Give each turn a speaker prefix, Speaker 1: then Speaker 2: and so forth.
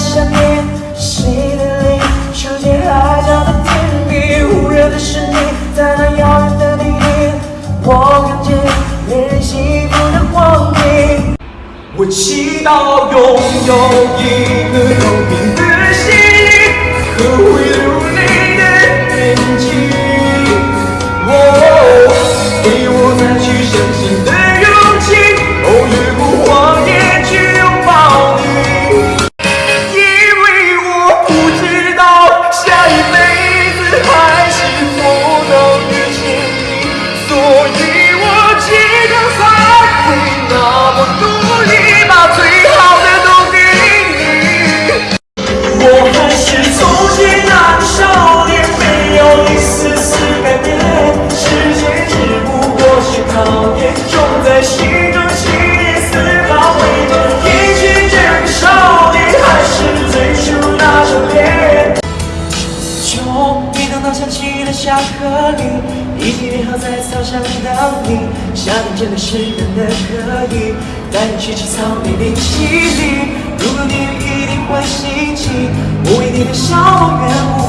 Speaker 1: 想念谁的脸，长街海角的天边，忽然的是你，在那遥远的地点，我看见恋人幸福的光景。我祈祷拥有一个。考验，种在心中，信念丝毫未变。一群这个少年，还是最初那张脸。就一等到想起了小河里，一起约好在操场等你。夏天真的是难得可以带你去吃草莓冰淇淋。如果你一定会心情，我为你的笑容圆舞。